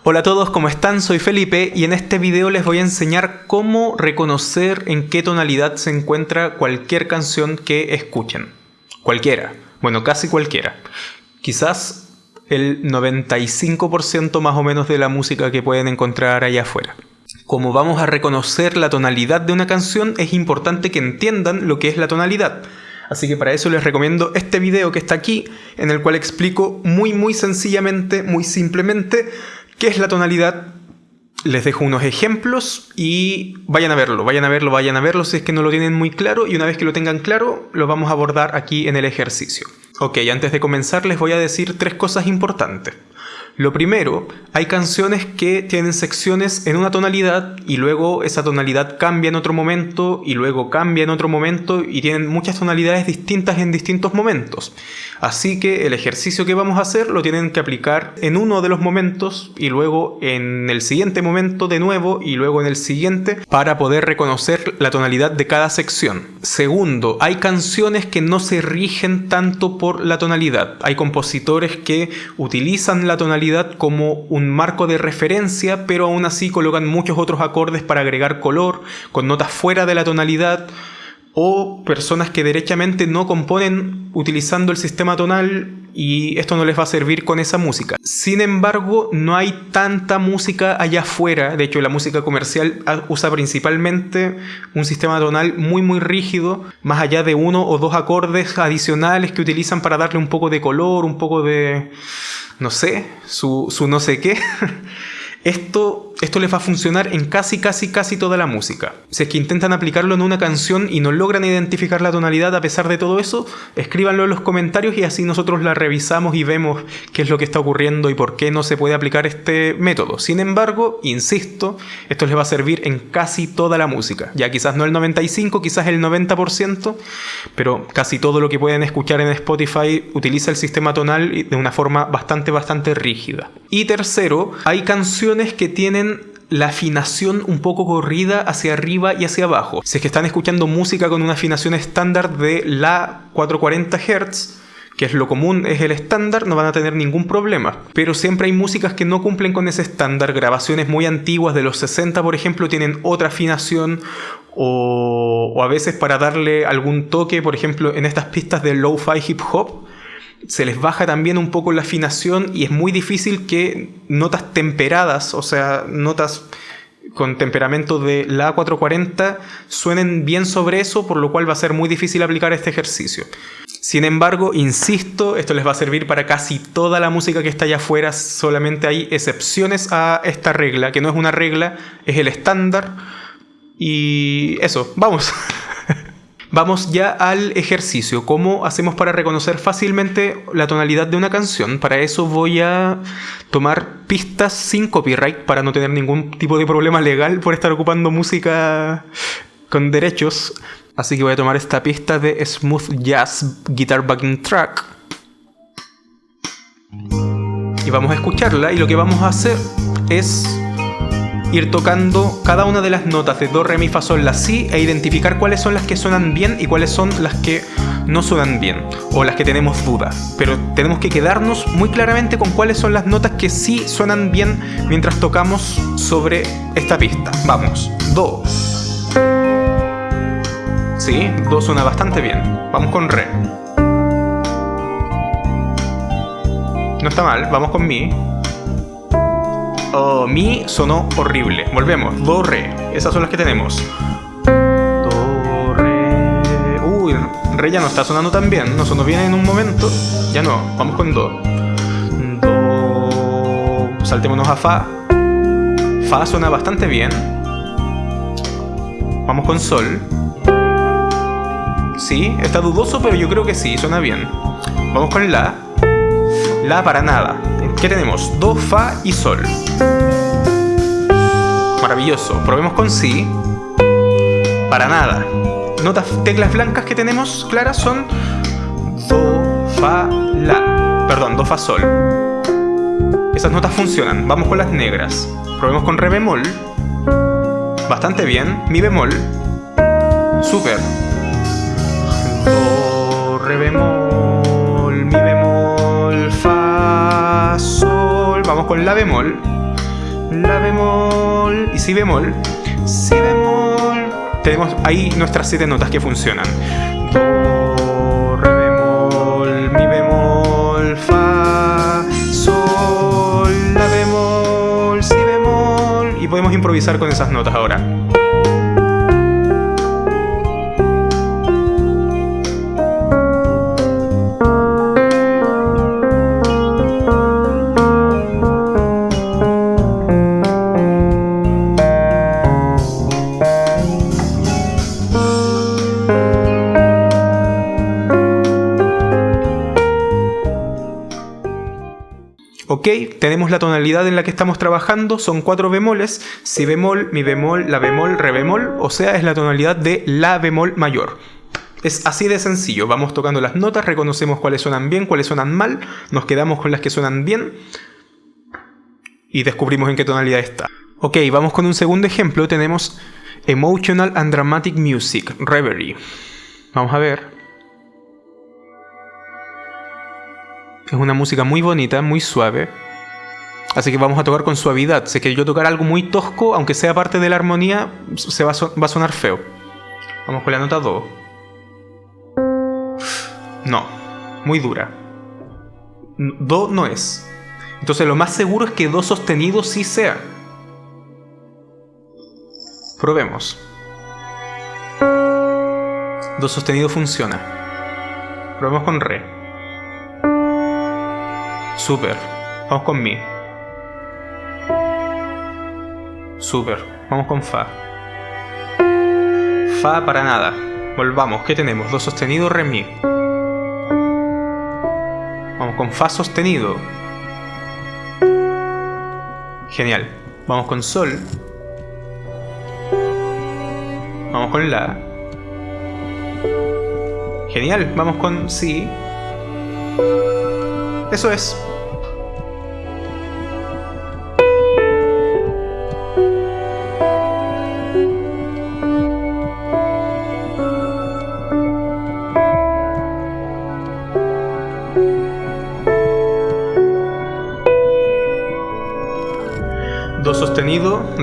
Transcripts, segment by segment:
Hola a todos, ¿cómo están? Soy Felipe y en este video les voy a enseñar cómo reconocer en qué tonalidad se encuentra cualquier canción que escuchen. Cualquiera. Bueno, casi cualquiera. Quizás el 95% más o menos de la música que pueden encontrar allá afuera. Como vamos a reconocer la tonalidad de una canción, es importante que entiendan lo que es la tonalidad. Así que para eso les recomiendo este video que está aquí, en el cual explico muy muy sencillamente, muy simplemente, qué es la tonalidad. Les dejo unos ejemplos y vayan a verlo, vayan a verlo, vayan a verlo si es que no lo tienen muy claro y una vez que lo tengan claro, lo vamos a abordar aquí en el ejercicio. Ok, antes de comenzar les voy a decir tres cosas importantes. Lo primero, hay canciones que tienen secciones en una tonalidad y luego esa tonalidad cambia en otro momento y luego cambia en otro momento y tienen muchas tonalidades distintas en distintos momentos. Así que el ejercicio que vamos a hacer lo tienen que aplicar en uno de los momentos y luego en el siguiente momento de nuevo y luego en el siguiente para poder reconocer la tonalidad de cada sección. Segundo, hay canciones que no se rigen tanto por la tonalidad. Hay compositores que utilizan la tonalidad como un marco de referencia, pero aún así colocan muchos otros acordes para agregar color, con notas fuera de la tonalidad, o personas que derechamente no componen utilizando el sistema tonal y esto no les va a servir con esa música. Sin embargo, no hay tanta música allá afuera, de hecho la música comercial usa principalmente un sistema tonal muy muy rígido, más allá de uno o dos acordes adicionales que utilizan para darle un poco de color, un poco de, no sé, su, su no sé qué. Esto, esto les va a funcionar en casi, casi, casi toda la música. Si es que intentan aplicarlo en una canción y no logran identificar la tonalidad a pesar de todo eso, escríbanlo en los comentarios y así nosotros la revisamos y vemos qué es lo que está ocurriendo y por qué no se puede aplicar este método. Sin embargo, insisto, esto les va a servir en casi toda la música. Ya quizás no el 95, quizás el 90%, pero casi todo lo que pueden escuchar en Spotify utiliza el sistema tonal de una forma bastante, bastante rígida. Y tercero, hay canciones que tienen la afinación un poco corrida hacia arriba y hacia abajo. Si es que están escuchando música con una afinación estándar de la 440 Hz, que es lo común, es el estándar, no van a tener ningún problema. Pero siempre hay músicas que no cumplen con ese estándar. Grabaciones muy antiguas de los 60, por ejemplo, tienen otra afinación o, o a veces para darle algún toque, por ejemplo, en estas pistas de lo-fi hip hop, se les baja también un poco la afinación y es muy difícil que notas temperadas, o sea, notas con temperamento de la 440 suenen bien sobre eso, por lo cual va a ser muy difícil aplicar este ejercicio. Sin embargo, insisto, esto les va a servir para casi toda la música que está allá afuera, solamente hay excepciones a esta regla, que no es una regla, es el estándar. Y eso, vamos. Vamos ya al ejercicio. ¿Cómo hacemos para reconocer fácilmente la tonalidad de una canción? Para eso voy a tomar pistas sin copyright para no tener ningún tipo de problema legal por estar ocupando música con derechos. Así que voy a tomar esta pista de Smooth Jazz Guitar Backing Track. Y vamos a escucharla y lo que vamos a hacer es ir tocando cada una de las notas de do, re, mi, fa, sol, la, si e identificar cuáles son las que suenan bien y cuáles son las que no suenan bien o las que tenemos dudas. Pero tenemos que quedarnos muy claramente con cuáles son las notas que sí suenan bien mientras tocamos sobre esta pista. Vamos, do. Sí, do suena bastante bien. Vamos con re. No está mal, vamos con mi. Oh, mi sonó horrible. Volvemos. Do, re. Esas son las que tenemos. Do, re. Uy, re ya no está sonando tan bien. No sonó bien en un momento. Ya no. Vamos con do. Do. Saltémonos a fa. Fa suena bastante bien. Vamos con sol. Sí, está dudoso, pero yo creo que sí, suena bien. Vamos con la. La para nada. ¿Qué tenemos? Do, Fa y Sol. Maravilloso. Probemos con Si. Para nada. Notas, teclas blancas que tenemos claras son Do, Fa, La. Perdón, Do, Fa, Sol. Esas notas funcionan. Vamos con las negras. Probemos con Re bemol. Bastante bien. Mi bemol. Super. Do, Re bemol, Vamos con La bemol. la bemol y si bemol, si bemol. Tenemos ahí nuestras siete notas que funcionan. Do, re bemol, mi bemol, fa, sol, la bemol, si bemol. Y podemos improvisar con esas notas ahora. Ok, tenemos la tonalidad en la que estamos trabajando, son cuatro bemoles, si bemol, mi bemol, la bemol, re bemol, o sea, es la tonalidad de la bemol mayor. Es así de sencillo, vamos tocando las notas, reconocemos cuáles suenan bien, cuáles suenan mal, nos quedamos con las que suenan bien y descubrimos en qué tonalidad está. Ok, vamos con un segundo ejemplo, tenemos Emotional and Dramatic Music, Reverie. Vamos a ver. Es una música muy bonita, muy suave. Así que vamos a tocar con suavidad. Si que yo tocar algo muy tosco, aunque sea parte de la armonía, se va a, sonar feo. Vamos con la nota Do. No, muy dura. Do no es. Entonces lo más seguro es que Do sostenido sí sea. Probemos. Do sostenido funciona. Probemos con Re. Super. Vamos con Mi. Super. Vamos con Fa. Fa para nada. Volvamos. ¿Qué tenemos? Do sostenido, Re, Mi. Vamos con Fa sostenido. Genial. Vamos con Sol. Vamos con La. Genial. Vamos con Si. Eso es.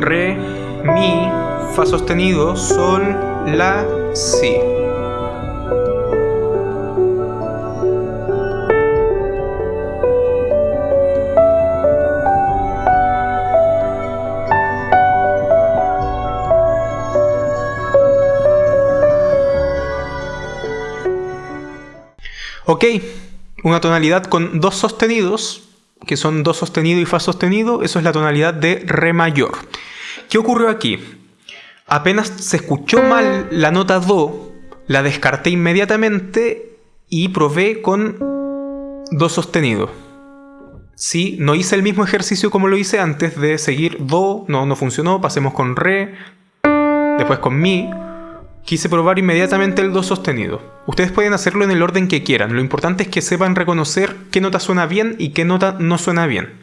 Re, mi, fa sostenido, sol, la, si. Ok, una tonalidad con dos sostenidos, que son do sostenido y fa sostenido, eso es la tonalidad de re mayor. ¿Qué ocurrió aquí? Apenas se escuchó mal la nota do, la descarté inmediatamente y probé con do sostenido. Sí, no hice el mismo ejercicio como lo hice antes de seguir do, no, no funcionó, pasemos con re, después con mi, Quise probar inmediatamente el do sostenido. Ustedes pueden hacerlo en el orden que quieran, lo importante es que sepan reconocer qué nota suena bien y qué nota no suena bien.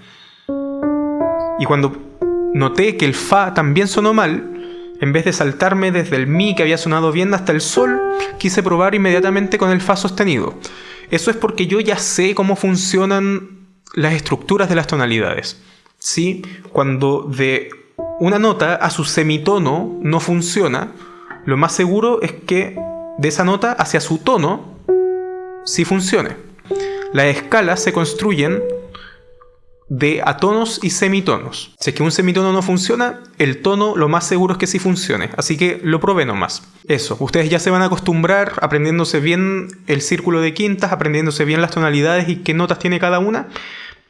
Y cuando noté que el fa también sonó mal, en vez de saltarme desde el mi que había sonado bien hasta el sol, quise probar inmediatamente con el fa sostenido. Eso es porque yo ya sé cómo funcionan las estructuras de las tonalidades. ¿Sí? Cuando de una nota a su semitono no funciona, lo más seguro es que de esa nota hacia su tono sí funcione. Las escalas se construyen de atonos y semitonos. Si es que un semitono no funciona, el tono lo más seguro es que sí funcione. Así que lo probé nomás. Eso, ustedes ya se van a acostumbrar aprendiéndose bien el círculo de quintas, aprendiéndose bien las tonalidades y qué notas tiene cada una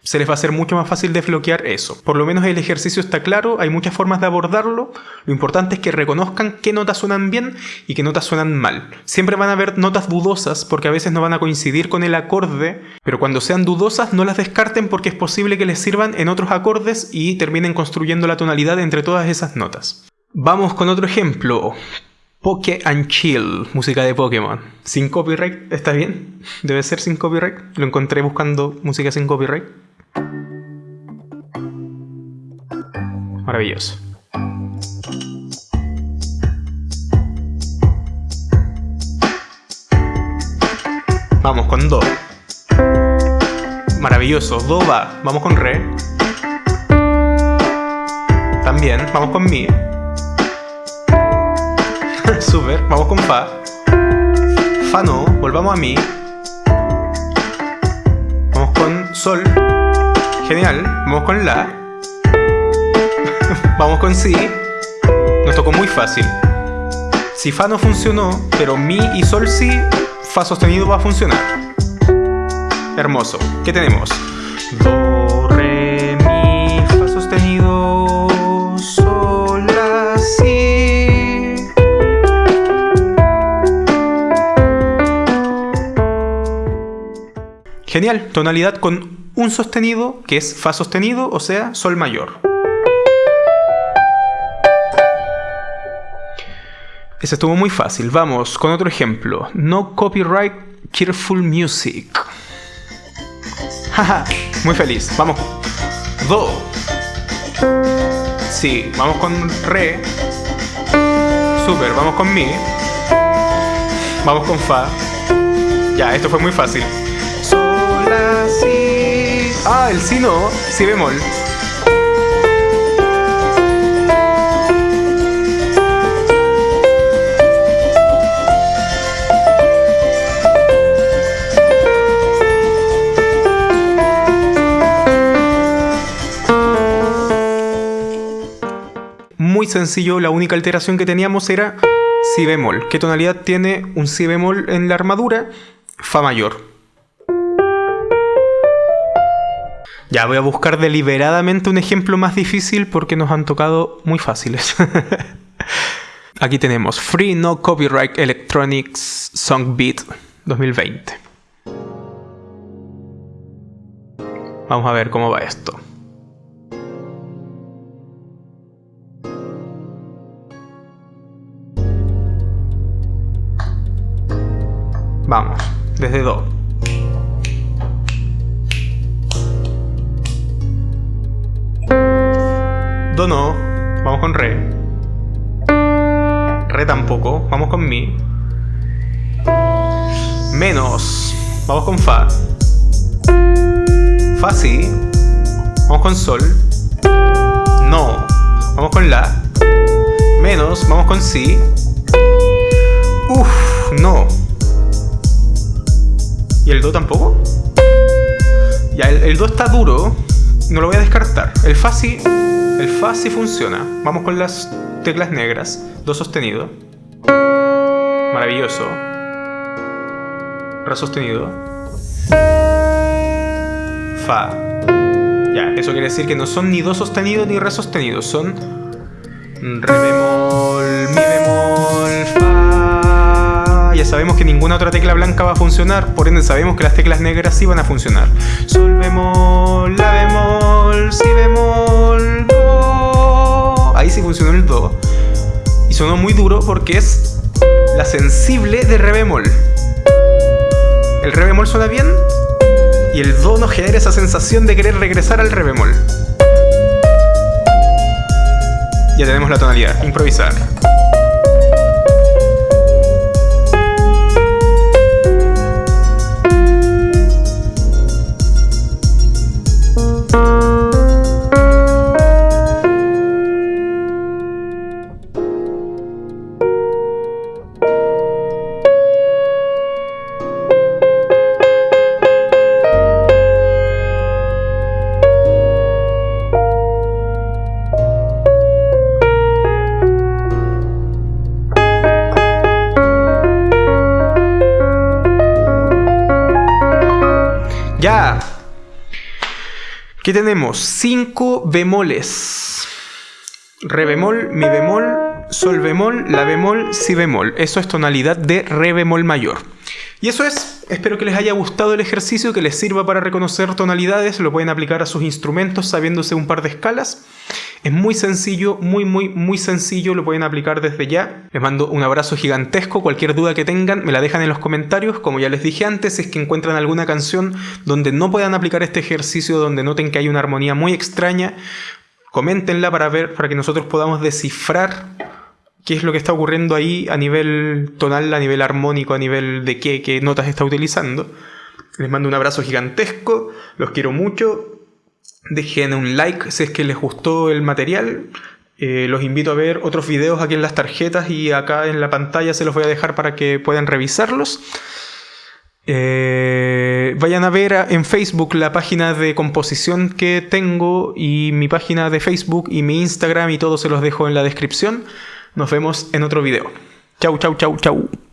se les va a hacer mucho más fácil desbloquear eso. Por lo menos el ejercicio está claro, hay muchas formas de abordarlo. Lo importante es que reconozcan qué notas suenan bien y qué notas suenan mal. Siempre van a haber notas dudosas porque a veces no van a coincidir con el acorde, pero cuando sean dudosas no las descarten porque es posible que les sirvan en otros acordes y terminen construyendo la tonalidad entre todas esas notas. Vamos con otro ejemplo. Poke and Chill, música de Pokémon. Sin copyright, ¿está bien? Debe ser sin copyright. Lo encontré buscando música sin copyright. Maravilloso. Vamos con Do. Maravilloso. Do va. Vamos con Re. También, vamos con mi. Super, vamos con fa. Fa no, volvamos a mi. Vamos con sol. Genial, vamos con la. Vamos con si. Nos tocó muy fácil. Si fa no funcionó, pero mi y sol sí, fa sostenido va a funcionar. Hermoso. ¿Qué tenemos? Do, re, mi, fa sostenido, sol, la, si. Genial, tonalidad con un sostenido que es fa sostenido, o sea, sol mayor. Ese estuvo muy fácil. Vamos con otro ejemplo. No copyright Cheerful Music. Haha, muy feliz. Vamos. Do. Sí, vamos con Re. Super, vamos con Mi. Vamos con Fa. Ya, esto fue muy fácil. Sol, La, Si. Ah, el Si no. Si bemol. Muy sencillo, la única alteración que teníamos era si bemol. ¿Qué tonalidad tiene un si bemol en la armadura? Fa mayor. Ya voy a buscar deliberadamente un ejemplo más difícil porque nos han tocado muy fáciles. Aquí tenemos Free No Copyright Electronics Song Beat 2020. Vamos a ver cómo va esto. Vamos, desde Do. Do no, vamos con Re. Re tampoco, vamos con Mi. Menos, vamos con Fa. Fa sí, vamos con Sol. No, vamos con La. Menos, vamos con Si. tampoco? Ya, el, el 2 está duro. No lo voy a descartar. El Fa sí, el fa sí funciona. Vamos con las teclas negras. Do sostenido. Maravilloso. Re sostenido. Fa. Ya, eso quiere decir que no son ni do sostenido ni re sostenido. Son re bemol, mi bemol, fa ya sabemos que ninguna otra tecla blanca va a funcionar, por ende sabemos que las teclas negras sí van a funcionar. Sol bemol, la bemol, si bemol, do. Ahí sí funcionó el do. Y sonó muy duro porque es la sensible de re bemol. El re bemol suena bien y el do nos genera esa sensación de querer regresar al re bemol. Ya tenemos la tonalidad, improvisar. ¿Qué tenemos? Cinco bemoles. Re bemol, mi bemol, sol bemol, la bemol, si bemol. Eso es tonalidad de re bemol mayor. Y eso es. Espero que les haya gustado el ejercicio, que les sirva para reconocer tonalidades. Lo pueden aplicar a sus instrumentos sabiéndose un par de escalas. Es muy sencillo, muy, muy, muy sencillo, lo pueden aplicar desde ya. Les mando un abrazo gigantesco, cualquier duda que tengan me la dejan en los comentarios. Como ya les dije antes, si es que encuentran alguna canción donde no puedan aplicar este ejercicio, donde noten que hay una armonía muy extraña, coméntenla para ver, para que nosotros podamos descifrar qué es lo que está ocurriendo ahí a nivel tonal, a nivel armónico, a nivel de qué, qué notas está utilizando. Les mando un abrazo gigantesco, los quiero mucho, Dejen un like si es que les gustó el material. Eh, los invito a ver otros videos aquí en las tarjetas y acá en la pantalla se los voy a dejar para que puedan revisarlos. Eh, vayan a ver en Facebook la página de composición que tengo y mi página de Facebook y mi Instagram y todo se los dejo en la descripción. Nos vemos en otro video. Chau, chau, chau, chau.